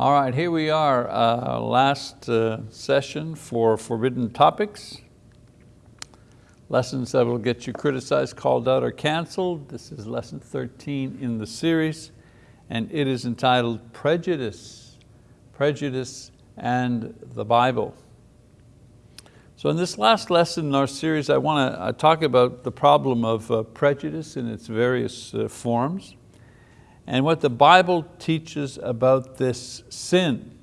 All right, here we are, uh, last uh, session for Forbidden Topics. Lessons that will get you criticized, called out, or canceled. This is lesson 13 in the series, and it is entitled Prejudice, Prejudice and the Bible. So in this last lesson in our series, I want to uh, talk about the problem of uh, prejudice in its various uh, forms and what the Bible teaches about this sin.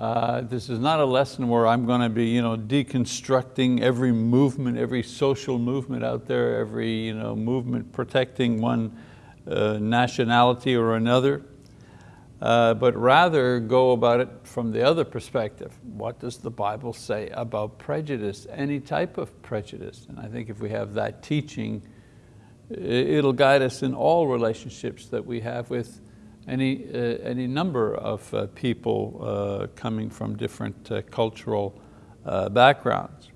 Uh, this is not a lesson where I'm going to be you know, deconstructing every movement, every social movement out there, every you know, movement protecting one uh, nationality or another, uh, but rather go about it from the other perspective. What does the Bible say about prejudice, any type of prejudice? And I think if we have that teaching, It'll guide us in all relationships that we have with any, uh, any number of uh, people uh, coming from different uh, cultural uh, backgrounds.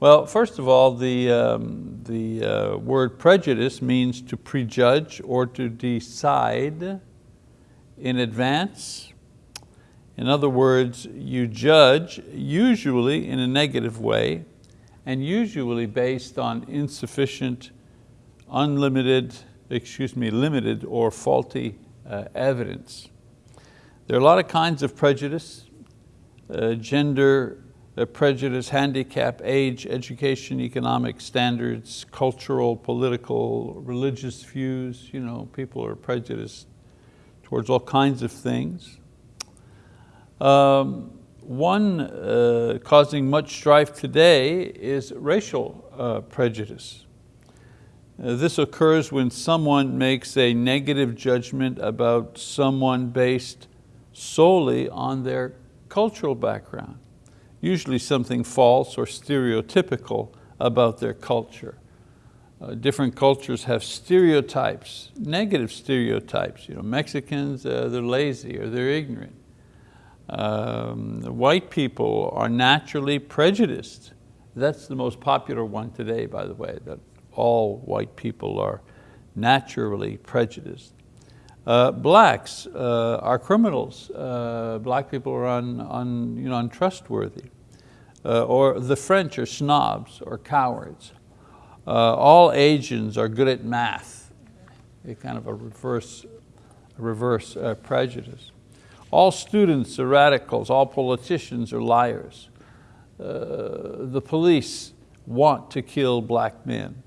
Well, first of all, the, um, the word prejudice means to prejudge or to decide in advance. In other words, you judge, usually in a negative way, and usually based on insufficient unlimited, excuse me, limited or faulty uh, evidence. There are a lot of kinds of prejudice, uh, gender uh, prejudice, handicap, age, education, economic standards, cultural, political, religious views. You know, people are prejudiced towards all kinds of things. Um, one uh, causing much strife today is racial uh, prejudice. Uh, this occurs when someone makes a negative judgment about someone based solely on their cultural background, usually something false or stereotypical about their culture. Uh, different cultures have stereotypes, negative stereotypes. You know, Mexicans, uh, they're lazy or they're ignorant. Um, white people are naturally prejudiced. That's the most popular one today, by the way, that all white people are naturally prejudiced. Uh, blacks uh, are criminals. Uh, black people are un, un, you know, untrustworthy. Uh, or the French are snobs or cowards. Uh, all Asians are good at math. A kind of a reverse, reverse uh, prejudice. All students are radicals. All politicians are liars. the police want to kill black men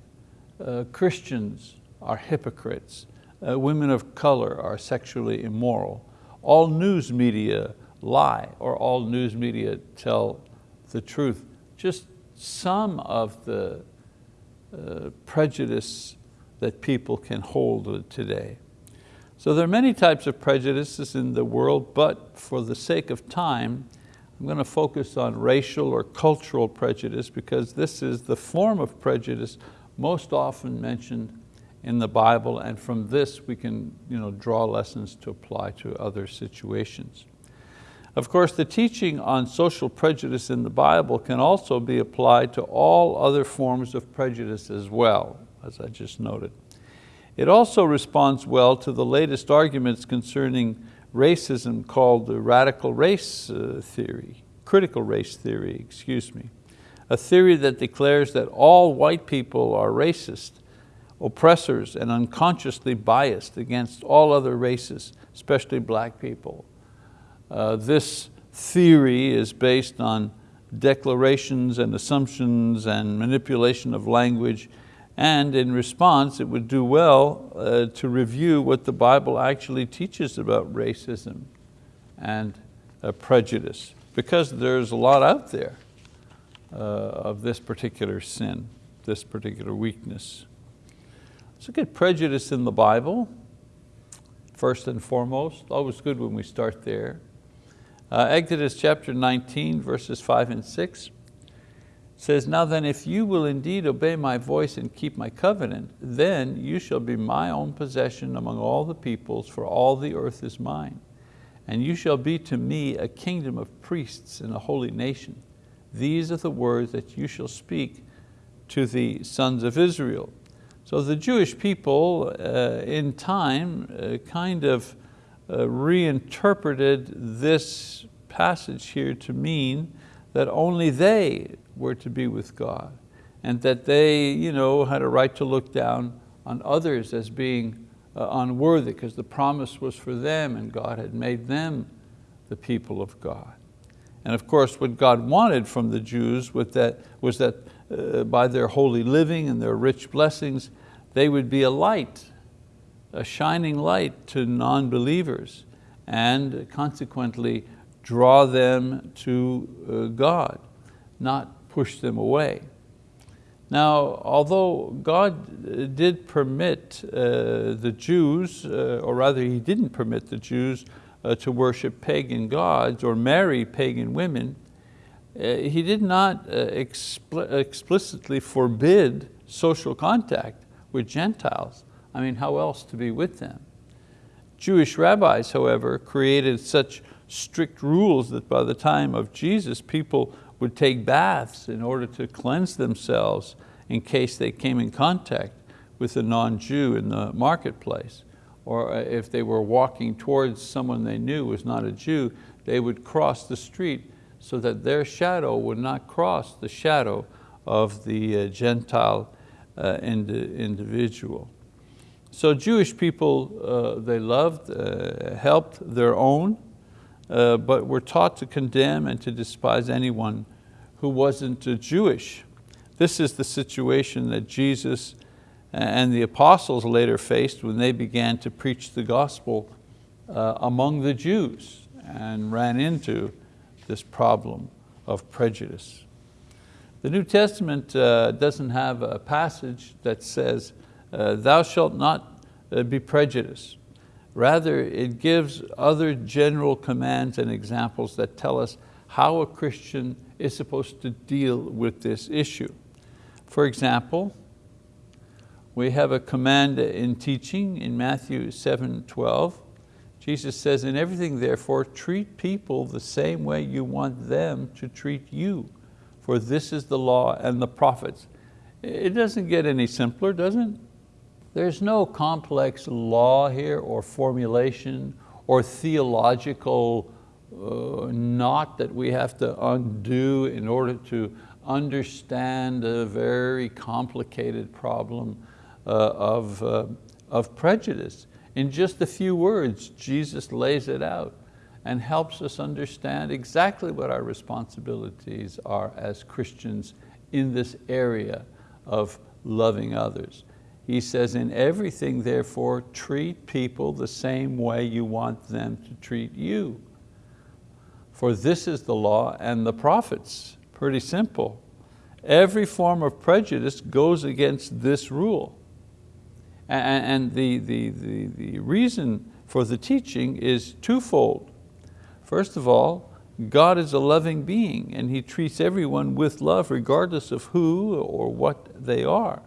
uh, Christians are hypocrites, uh, women of color are sexually immoral, all news media lie or all news media tell the truth. Just some of the uh, prejudice that people can hold today. So there are many types of prejudices in the world, but for the sake of time, I'm going to focus on racial or cultural prejudice because this is the form of prejudice most often mentioned in the Bible, and from this we can you know, draw lessons to apply to other situations. Of course, the teaching on social prejudice in the Bible can also be applied to all other forms of prejudice as well, as I just noted. It also responds well to the latest arguments concerning racism called the radical race uh, theory, critical race theory, excuse me a theory that declares that all white people are racist, oppressors, and unconsciously biased against all other races, especially black people. Uh, this theory is based on declarations and assumptions and manipulation of language and in response, it would do well uh, to review what the Bible actually teaches about racism and uh, prejudice, because there's a lot out there uh, of this particular sin, this particular weakness. Look at prejudice in the Bible, first and foremost. Always good when we start there. Uh, Exodus chapter 19, verses five and six says, Now then, if you will indeed obey my voice and keep my covenant, then you shall be my own possession among all the peoples, for all the earth is mine. And you shall be to me a kingdom of priests and a holy nation. These are the words that you shall speak to the sons of Israel. So the Jewish people uh, in time uh, kind of uh, reinterpreted this passage here to mean that only they were to be with God and that they you know, had a right to look down on others as being uh, unworthy because the promise was for them and God had made them the people of God. And of course, what God wanted from the Jews was that, was that uh, by their holy living and their rich blessings, they would be a light, a shining light to non-believers and consequently draw them to uh, God, not push them away. Now, although God uh, did permit uh, the Jews, uh, or rather He didn't permit the Jews uh, to worship pagan gods or marry pagan women, uh, He did not uh, expl explicitly forbid social contact with Gentiles. I mean, how else to be with them? Jewish rabbis, however, created such strict rules that by the time of Jesus, people would take baths in order to cleanse themselves in case they came in contact with a non-Jew in the marketplace. Or uh, if they were walking towards someone they knew was not a Jew, they would cross the street so that their shadow would not cross the shadow of the uh, Gentile uh, individual. So Jewish people, they loved, helped their own, but were taught to condemn and to despise anyone who wasn't a Jewish. This is the situation that Jesus and the apostles later faced when they began to preach the gospel uh, among the Jews and ran into this problem of prejudice. The New Testament uh, doesn't have a passage that says, uh, thou shalt not uh, be prejudiced. Rather, it gives other general commands and examples that tell us how a Christian is supposed to deal with this issue. For example, we have a command in teaching in Matthew 7, 12. Jesus says, in everything therefore, treat people the same way you want them to treat you, for this is the law and the prophets. It doesn't get any simpler, does it? There's no complex law here or formulation or theological uh, knot that we have to undo in order to understand a very complicated problem of, uh, of prejudice. In just a few words, Jesus lays it out and helps us understand exactly what our responsibilities are as Christians in this area of loving others. He says, in everything, therefore, treat people the same way you want them to treat you. For this is the law and the prophets. Pretty simple. Every form of prejudice goes against this rule. And the, the, the, the reason for the teaching is twofold. First of all, God is a loving being and He treats everyone with love regardless of who or what they are.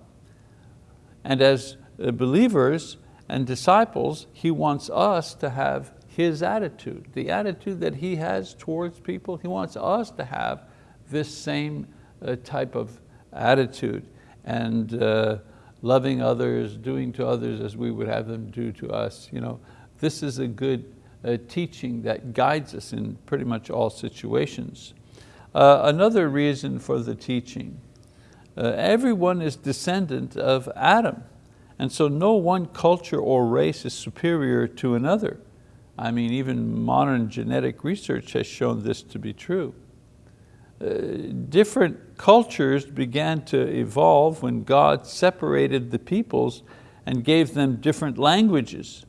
And as uh, believers and disciples, He wants us to have His attitude, the attitude that He has towards people. He wants us to have this same uh, type of attitude and uh, loving others, doing to others as we would have them do to us. You know, this is a good uh, teaching that guides us in pretty much all situations. Uh, another reason for the teaching uh, everyone is descendant of Adam. And so no one culture or race is superior to another. I mean, even modern genetic research has shown this to be true. Uh, different cultures began to evolve when God separated the peoples and gave them different languages.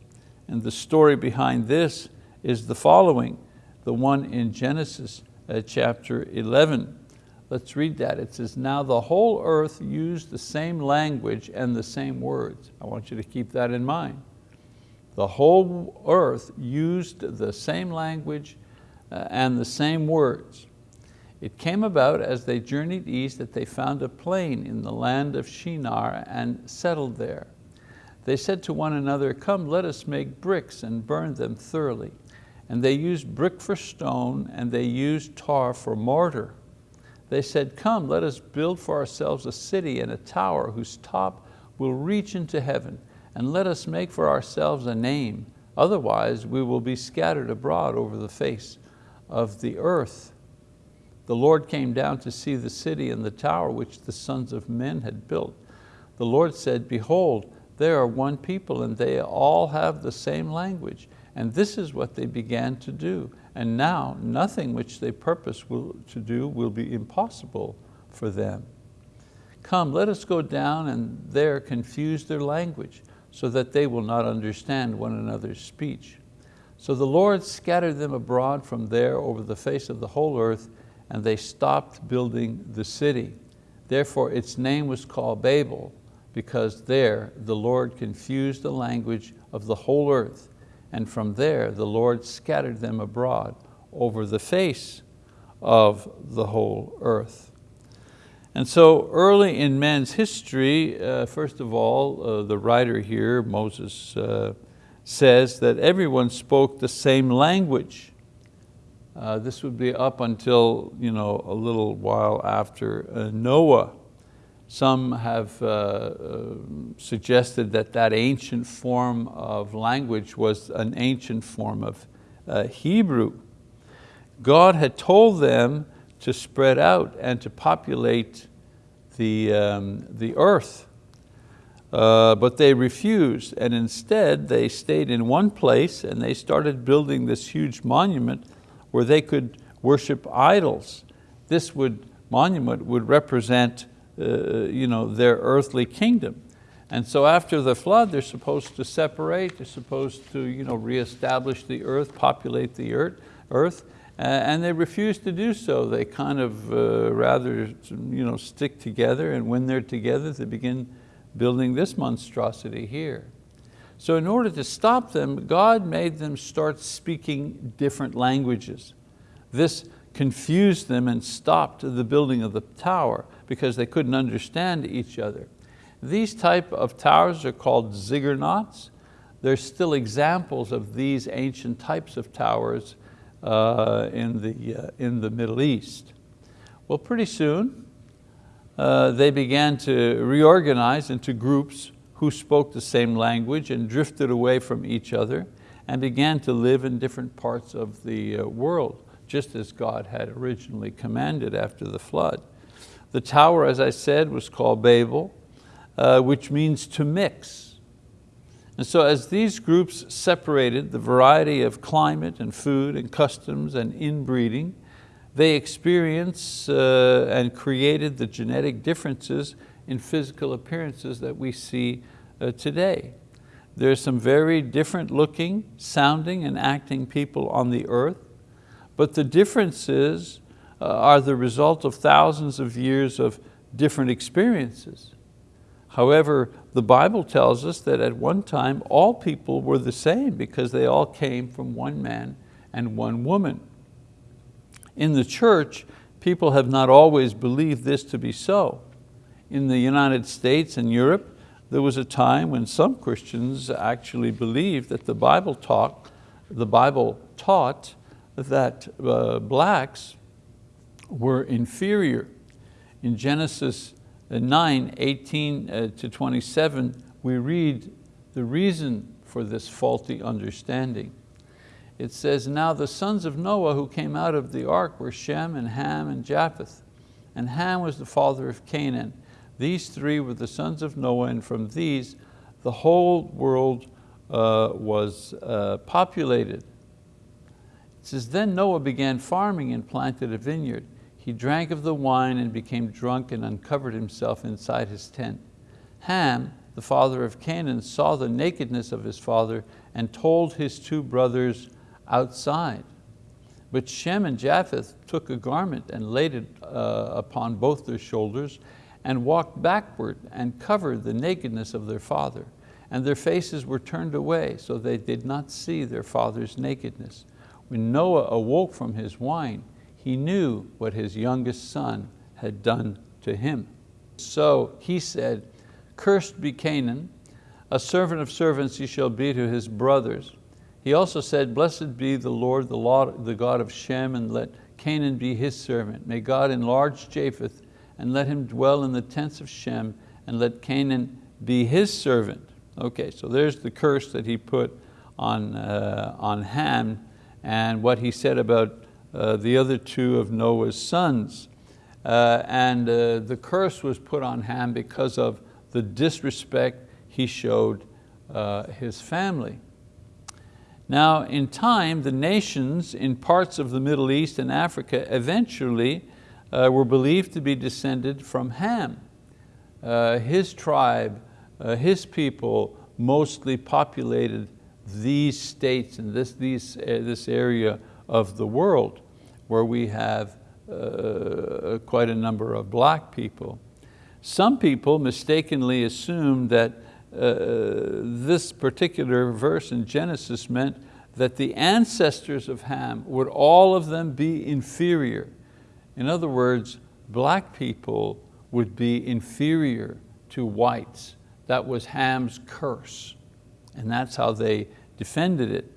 And the story behind this is the following, the one in Genesis uh, chapter 11. Let's read that. It says, now the whole earth used the same language and the same words. I want you to keep that in mind. The whole earth used the same language uh, and the same words. It came about as they journeyed east that they found a plain in the land of Shinar and settled there. They said to one another, come let us make bricks and burn them thoroughly. And they used brick for stone and they used tar for mortar. They said, come, let us build for ourselves a city and a tower whose top will reach into heaven, and let us make for ourselves a name, Otherwise, we will be scattered abroad over the face of the earth. The Lord came down to see the city and the tower which the sons of men had built. The Lord said, behold, there are one people and they all have the same language. And this is what they began to do. And now nothing which they purpose will, to do will be impossible for them. Come, let us go down and there confuse their language so that they will not understand one another's speech. So the Lord scattered them abroad from there over the face of the whole earth and they stopped building the city. Therefore its name was called Babel because there the Lord confused the language of the whole earth and from there the Lord scattered them abroad over the face of the whole earth. And so early in man's history, uh, first of all, uh, the writer here, Moses, uh, says that everyone spoke the same language. Uh, this would be up until you know, a little while after uh, Noah. Some have uh, uh, suggested that that ancient form of language was an ancient form of uh, Hebrew. God had told them to spread out and to populate the, um, the earth. Uh, but they refused and instead they stayed in one place and they started building this huge monument where they could worship idols. This would, monument would represent uh, you know, their earthly kingdom. And so after the flood, they're supposed to separate, they're supposed to you know, reestablish the earth, populate the earth, earth and they refuse to do so. They kind of uh, rather you know, stick together and when they're together, they begin building this monstrosity here. So in order to stop them, God made them start speaking different languages. This confused them and stopped the building of the tower because they couldn't understand each other. These type of towers are called ziggurats. There's still examples of these ancient types of towers uh, in, the, uh, in the Middle East. Well, pretty soon, uh, they began to reorganize into groups who spoke the same language and drifted away from each other and began to live in different parts of the uh, world, just as God had originally commanded after the flood. The tower, as I said, was called Babel, uh, which means to mix. And so as these groups separated the variety of climate and food and customs and inbreeding, they experienced uh, and created the genetic differences in physical appearances that we see uh, today. are some very different looking, sounding, and acting people on the earth, but the differences uh, are the result of thousands of years of different experiences. However, the Bible tells us that at one time all people were the same because they all came from one man and one woman. In the church, people have not always believed this to be so. In the United States and Europe, there was a time when some Christians actually believed that the Bible taught, the Bible taught that uh, blacks were inferior. In Genesis 9, 18 uh, to 27, we read the reason for this faulty understanding. It says, now the sons of Noah who came out of the ark were Shem and Ham and Japheth. And Ham was the father of Canaan. These three were the sons of Noah and from these the whole world uh, was uh, populated. It says, then Noah began farming and planted a vineyard. He drank of the wine and became drunk and uncovered himself inside his tent. Ham, the father of Canaan, saw the nakedness of his father and told his two brothers outside. But Shem and Japheth took a garment and laid it uh, upon both their shoulders and walked backward and covered the nakedness of their father. And their faces were turned away so they did not see their father's nakedness. When Noah awoke from his wine, he knew what his youngest son had done to him. So he said, cursed be Canaan, a servant of servants he shall be to his brothers. He also said, blessed be the Lord, the, God of Shem, and let Canaan be his servant. May God enlarge Japheth, and let him dwell in the tents of Shem, and let Canaan be his servant. Okay, so there's the curse that he put on, uh, on Ham and what he said about uh, the other two of Noah's sons. Uh, and uh, the curse was put on Ham because of the disrespect he showed uh, his family. Now in time, the nations in parts of the Middle East and Africa eventually were believed to be descended from Ham. Uh, his tribe, uh, his people mostly populated these states and this, these, uh, this area of the world where we have uh, quite a number of black people. Some people mistakenly assumed that uh, this particular verse in Genesis meant that the ancestors of Ham would all of them be inferior. In other words, black people would be inferior to whites. That was Ham's curse. And that's how they defended it.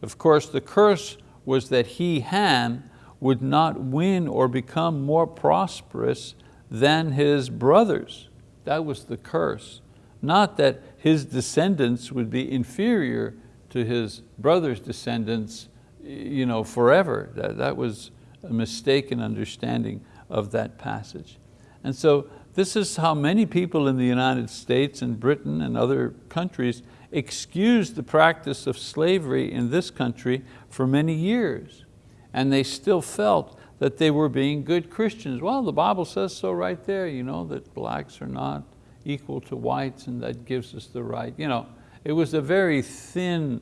Of course, the curse was that he, Ham, would not win or become more prosperous than his brothers. That was the curse. Not that his descendants would be inferior to his brother's descendants you know, forever. That, that was a mistaken understanding of that passage. And so this is how many people in the United States and Britain and other countries excused the practice of slavery in this country for many years. And they still felt that they were being good Christians. Well, the Bible says so right there, you know, that blacks are not equal to whites and that gives us the right. You know, it was a very thin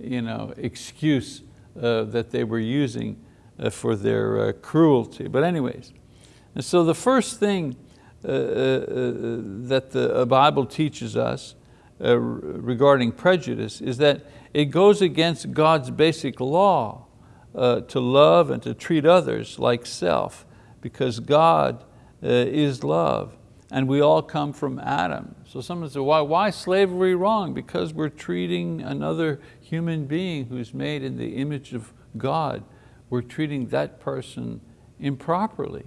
you know, excuse uh, that they were using for their uh, cruelty. But anyways, and so the first thing uh, uh, that the Bible teaches us regarding prejudice is that it goes against God's basic law to love and to treat others like self because God is love and we all come from Adam. So someone says, why, why slavery wrong? Because we're treating another human being who's made in the image of God, we're treating that person improperly.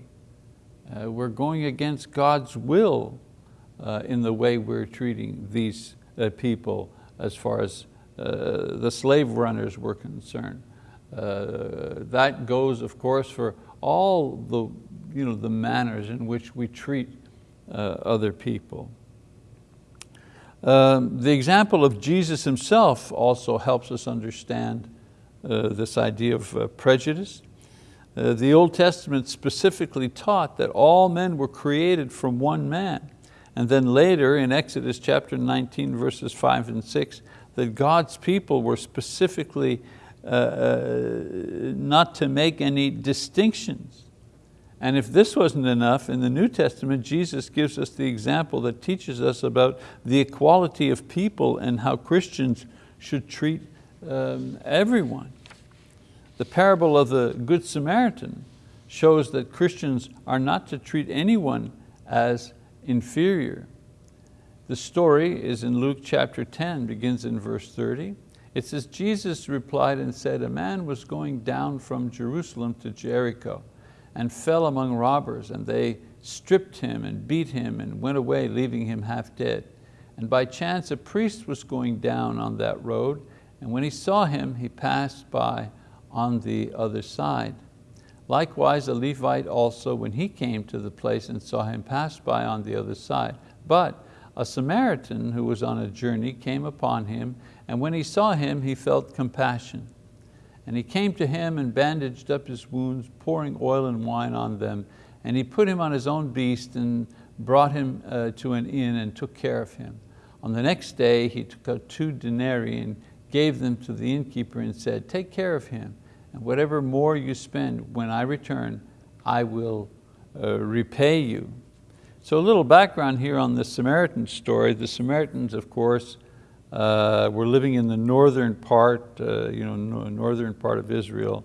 Uh, we're going against God's will uh, in the way we're treating these uh, people as far as uh, the slave runners were concerned. Uh, that goes, of course, for all the, you know, the manners in which we treat uh, other people. Um, the example of Jesus himself also helps us understand this idea of uh, prejudice. Uh, the Old Testament specifically taught that all men were created from one man. And then later in Exodus chapter 19 verses five and six, that God's people were specifically uh, uh, not to make any distinctions. And if this wasn't enough, in the New Testament, Jesus gives us the example that teaches us about the equality of people and how Christians should treat um, everyone. The parable of the Good Samaritan shows that Christians are not to treat anyone as inferior. The story is in Luke chapter 10, begins in verse 30. It says, Jesus replied and said, a man was going down from Jerusalem to Jericho and fell among robbers and they stripped him and beat him and went away leaving him half dead. And by chance a priest was going down on that road and when he saw him, he passed by on the other side. Likewise, a Levite also, when he came to the place and saw him, passed by on the other side. But a Samaritan who was on a journey came upon him, and when he saw him, he felt compassion. And he came to him and bandaged up his wounds, pouring oil and wine on them. And he put him on his own beast and brought him uh, to an inn and took care of him. On the next day, he took out two denarii and gave them to the innkeeper and said, take care of him and whatever more you spend, when I return, I will uh, repay you. So a little background here on the Samaritan story. The Samaritans, of course, uh, were living in the northern part, uh, you know, northern part of Israel,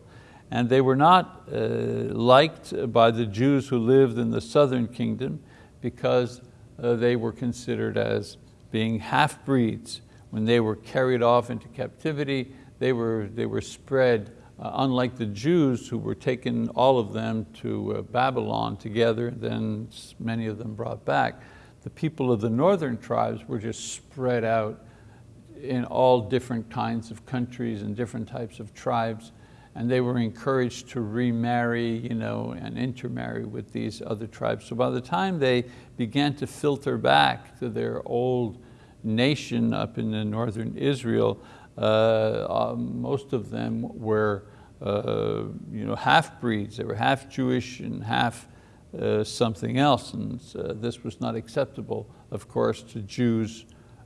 and they were not uh, liked by the Jews who lived in the southern kingdom because uh, they were considered as being half-breeds. When they were carried off into captivity, they were, they were spread uh, unlike the Jews who were taken, all of them, to uh, Babylon together, then many of them brought back. The people of the northern tribes were just spread out in all different kinds of countries and different types of tribes and they were encouraged to remarry you know, and intermarry with these other tribes. So by the time they began to filter back to their old nation up in the northern Israel, uh, uh, most of them were uh, you know, half-breeds. They were half Jewish and half uh, something else. And uh, this was not acceptable, of course, to Jews,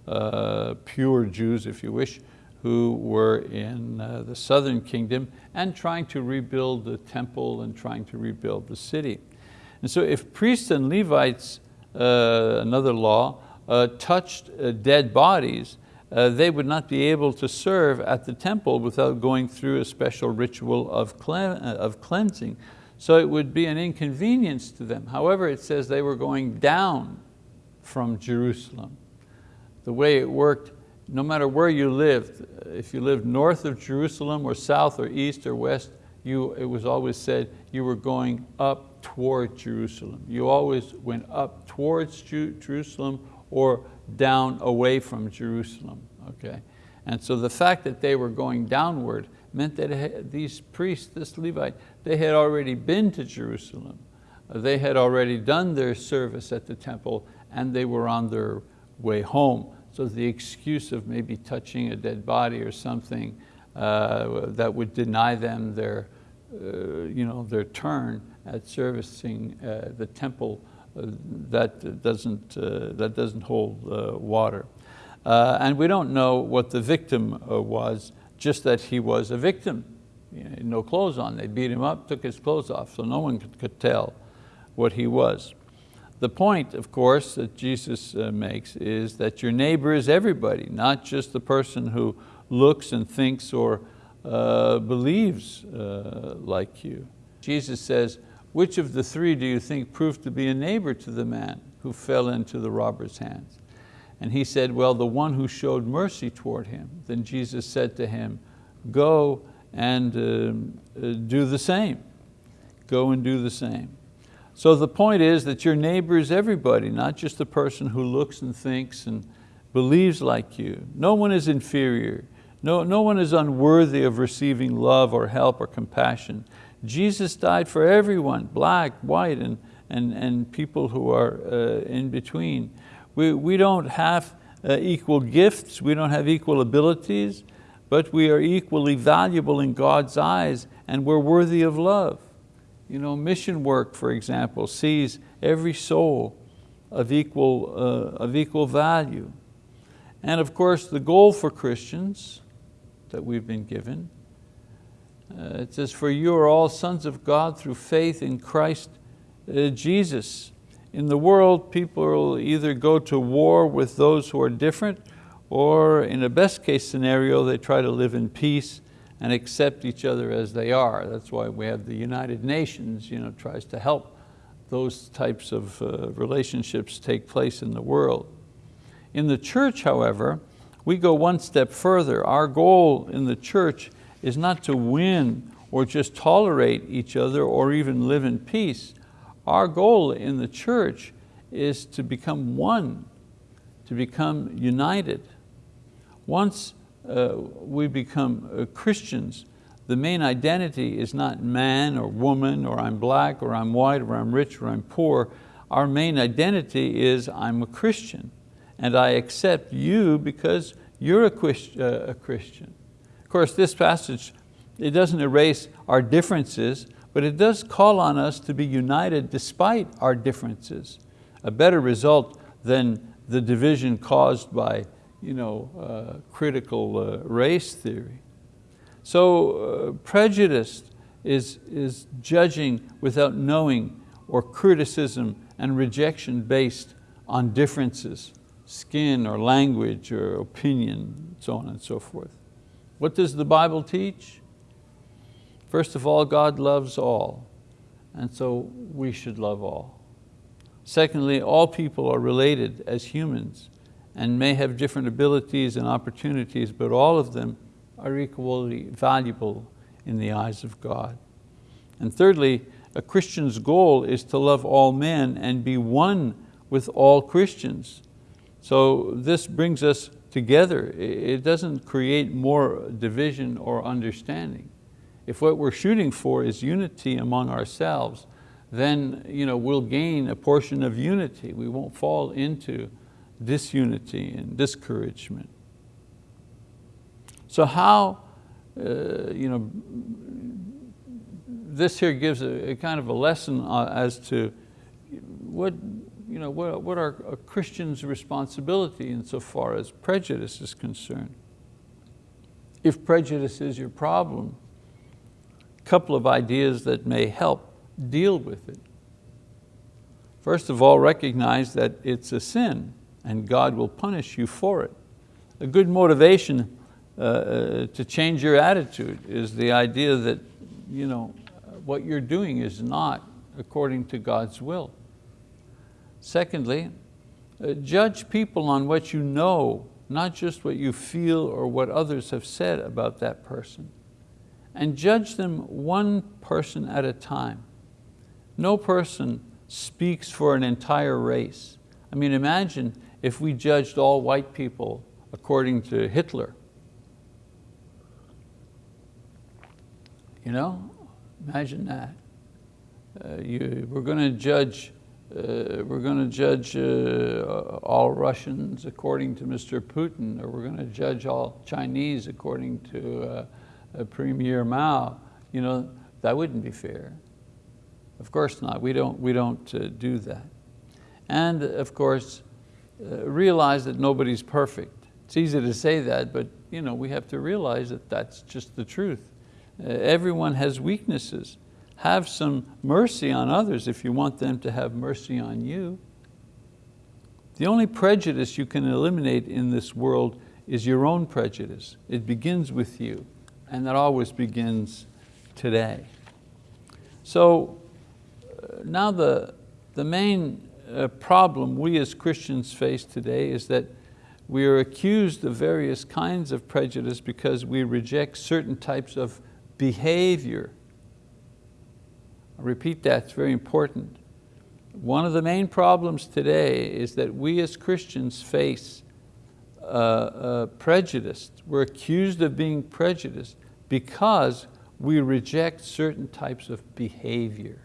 uh, pure Jews, if you wish, who were in uh, the southern kingdom and trying to rebuild the temple and trying to rebuild the city. And so if priests and Levites, another law, touched uh, dead bodies, uh, they would not be able to serve at the temple without going through a special ritual of, of cleansing. So it would be an inconvenience to them. However, it says they were going down from Jerusalem. The way it worked no matter where you lived, if you lived north of Jerusalem or south or east or west, you, it was always said you were going up toward Jerusalem. You always went up towards Jerusalem or down away from Jerusalem, okay? And so the fact that they were going downward meant that these priests, this Levite, they had already been to Jerusalem. They had already done their service at the temple and they were on their way home. So the excuse of maybe touching a dead body or something uh, that would deny them their, uh, you know, their turn at servicing uh, the temple, that, doesn't, uh, that doesn't hold uh, water. and we don't know what the victim was, just that he was a victim. You know, no clothes on, they beat him up, took his clothes off, so no one could, could tell what he was. The point, of course, that Jesus uh, makes is that your neighbor is everybody, not just the person who looks and thinks or uh, believes uh, like you. Jesus says, which of the three do you think proved to be a neighbor to the man who fell into the robber's hands? And he said, well, the one who showed mercy toward him. Then Jesus said to him, go and um, uh, do the same. Go and do the same. So the point is that your neighbor is everybody, not just the person who looks and thinks and believes like you. No one is inferior. No, no one is unworthy of receiving love or help or compassion. Jesus died for everyone, black, white, and, and, and people who are uh, in between. We, we don't have uh, equal gifts, we don't have equal abilities, but we are equally valuable in God's eyes and we're worthy of love. You know, mission work, for example, sees every soul of equal, uh, of equal value. And of course, the goal for Christians that we've been given, uh, it says, for you are all sons of God through faith in Christ uh, Jesus. In the world, people will either go to war with those who are different, or in a best case scenario, they try to live in peace and accept each other as they are. That's why we have the United Nations, you know, tries to help those types of uh, relationships take place in the world. In the church, however, we go one step further. Our goal in the church is not to win or just tolerate each other or even live in peace. Our goal in the church is to become one, to become united. Once uh, we become uh, Christians, the main identity is not man or woman or I'm black or I'm white or I'm rich or I'm poor. Our main identity is I'm a Christian and I accept you because you're a, uh, a Christian. Of course, this passage, it doesn't erase our differences, but it does call on us to be united despite our differences. A better result than the division caused by you know, uh, critical uh, race theory. So uh, prejudice is, is judging without knowing or criticism and rejection based on differences, skin or language or opinion, so on and so forth. What does the Bible teach? First of all, God loves all, and so we should love all. Secondly, all people are related as humans and may have different abilities and opportunities, but all of them are equally valuable in the eyes of God. And thirdly, a Christian's goal is to love all men and be one with all Christians. So this brings us together, it doesn't create more division or understanding. If what we're shooting for is unity among ourselves, then you know, we'll gain a portion of unity. We won't fall into disunity and discouragement. So how, uh, you know, this here gives a, a kind of a lesson uh, as to what, you know, what, what are a Christian's responsibility insofar as prejudice is concerned. If prejudice is your problem, a couple of ideas that may help deal with it. First of all, recognize that it's a sin and God will punish you for it. A good motivation uh, uh, to change your attitude is the idea that you know, what you're doing is not according to God's will. Secondly, uh, judge people on what you know, not just what you feel or what others have said about that person. And judge them one person at a time. No person speaks for an entire race. I mean, imagine if we judged all white people according to Hitler. You know, imagine that. Uh, you, we're going to judge, uh, we're going to judge uh, all Russians according to Mr. Putin, or we're going to judge all Chinese according to uh, Premier Mao. You know, that wouldn't be fair. Of course not, we don't, we don't uh, do that. And of course, uh, realize that nobody's perfect. It's easy to say that, but you know, we have to realize that that's just the truth. Uh, everyone has weaknesses. Have some mercy on others if you want them to have mercy on you. The only prejudice you can eliminate in this world is your own prejudice. It begins with you, and that always begins today. So now the, the main uh, problem we as Christians face today is that we are accused of various kinds of prejudice because we reject certain types of behavior. Repeat that, it's very important. One of the main problems today is that we as Christians face uh, uh, prejudice. We're accused of being prejudiced because we reject certain types of behavior.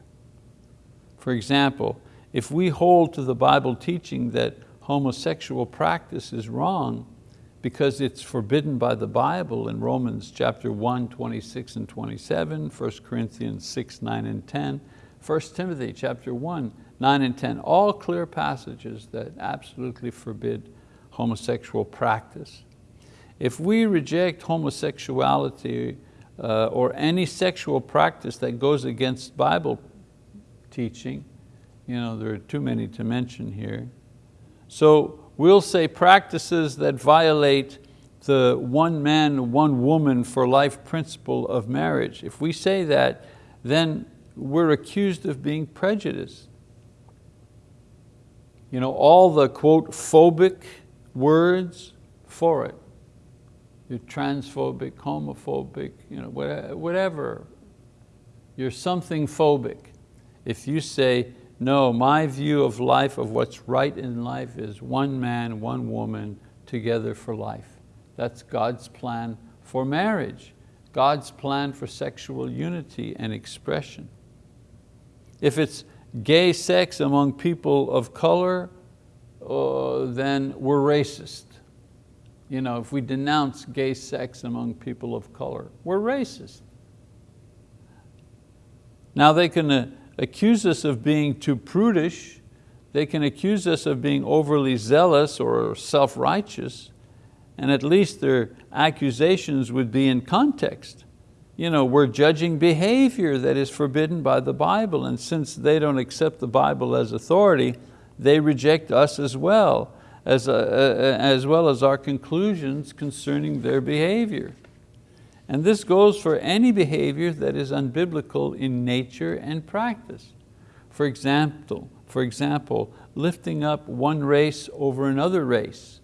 For example, if we hold to the Bible teaching that homosexual practice is wrong because it's forbidden by the Bible in Romans chapter 1, 26 and 27, 1 Corinthians 6, 9 and 10, 1 Timothy chapter 1, 9 and 10, all clear passages that absolutely forbid homosexual practice. If we reject homosexuality uh, or any sexual practice that goes against Bible teaching. You know, there are too many to mention here. So we'll say practices that violate the one man, one woman for life principle of marriage. If we say that, then we're accused of being prejudiced. You know, all the quote phobic words for it. You're transphobic, homophobic, you know, whatever. You're something phobic. If you say, no, my view of life, of what's right in life is one man, one woman together for life. That's God's plan for marriage, God's plan for sexual unity and expression. If it's gay sex among people of color, uh, then we're racist. You know, if we denounce gay sex among people of color, we're racist. Now they can uh, accuse us of being too prudish. They can accuse us of being overly zealous or self-righteous, and at least their accusations would be in context. You know, we're judging behavior that is forbidden by the Bible, and since they don't accept the Bible as authority, they reject us as well, as, uh, uh as well as our conclusions concerning their behavior. And this goes for any behavior that is unbiblical in nature and practice. For example, for example, lifting up one race over another race,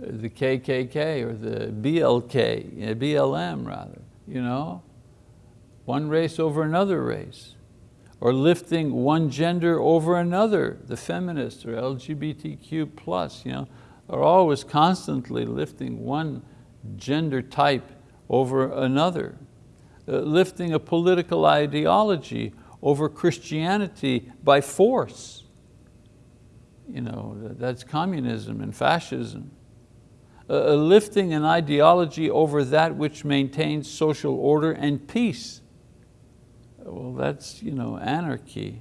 uh, the KKK or the BLK, BLM rather, you know? One race over another race. Or lifting one gender over another, the feminists or LGBTQ plus, you know? are always constantly lifting one gender type over another, uh, lifting a political ideology over Christianity by force. You know, that's communism and fascism. Uh, lifting an ideology over that which maintains social order and peace. Well, that's you know, anarchy,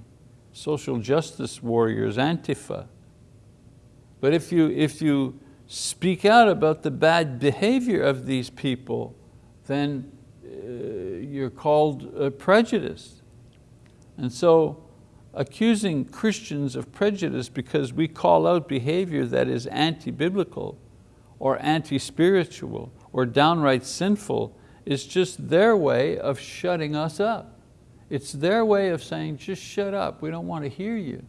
social justice warriors, Antifa. But if you, if you speak out about the bad behavior of these people, then uh, you're called uh, prejudiced. And so accusing Christians of prejudice because we call out behavior that is anti-biblical or anti-spiritual or downright sinful is just their way of shutting us up. It's their way of saying, just shut up, we don't want to hear you.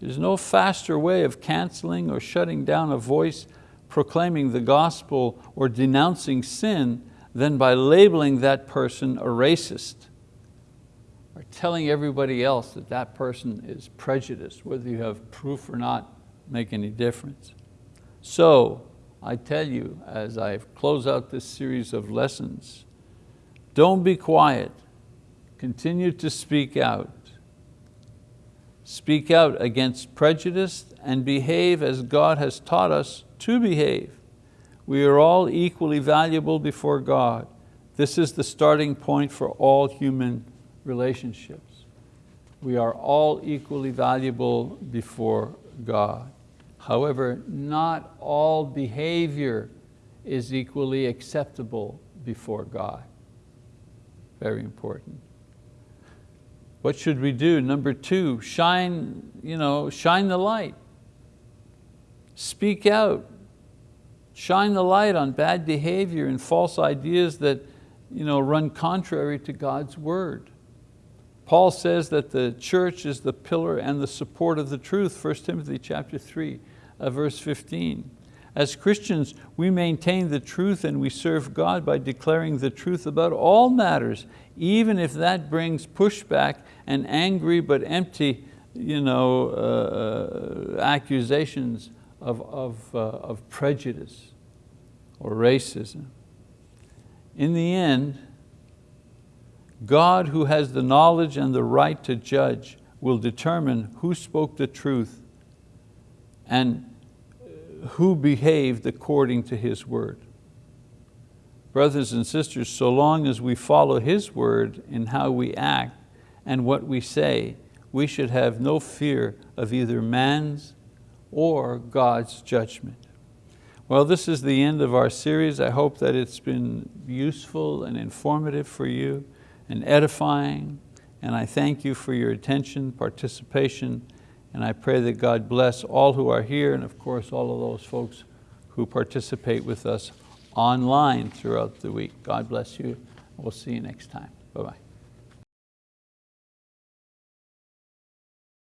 There's no faster way of canceling or shutting down a voice proclaiming the gospel or denouncing sin than by labeling that person a racist or telling everybody else that that person is prejudiced, whether you have proof or not, make any difference. So, I tell you, as I close out this series of lessons, don't be quiet, continue to speak out. Speak out against prejudice and behave as God has taught us to behave. We are all equally valuable before God. This is the starting point for all human relationships. We are all equally valuable before God. However, not all behavior is equally acceptable before God. Very important. What should we do? Number two, shine, you know, shine the light. Speak out. Shine the light on bad behavior and false ideas that you know, run contrary to God's word. Paul says that the church is the pillar and the support of the truth, 1 Timothy chapter 3, uh, verse 15. As Christians, we maintain the truth and we serve God by declaring the truth about all matters, even if that brings pushback and angry but empty you know, uh, uh, accusations of, of, uh, of prejudice or racism. In the end, God who has the knowledge and the right to judge will determine who spoke the truth and who behaved according to His word. Brothers and sisters, so long as we follow His word in how we act and what we say, we should have no fear of either man's or God's judgment. Well, this is the end of our series. I hope that it's been useful and informative for you and edifying. And I thank you for your attention, participation, and I pray that God bless all who are here and of course all of those folks who participate with us online throughout the week. God bless you. We'll see you next time. Bye-bye.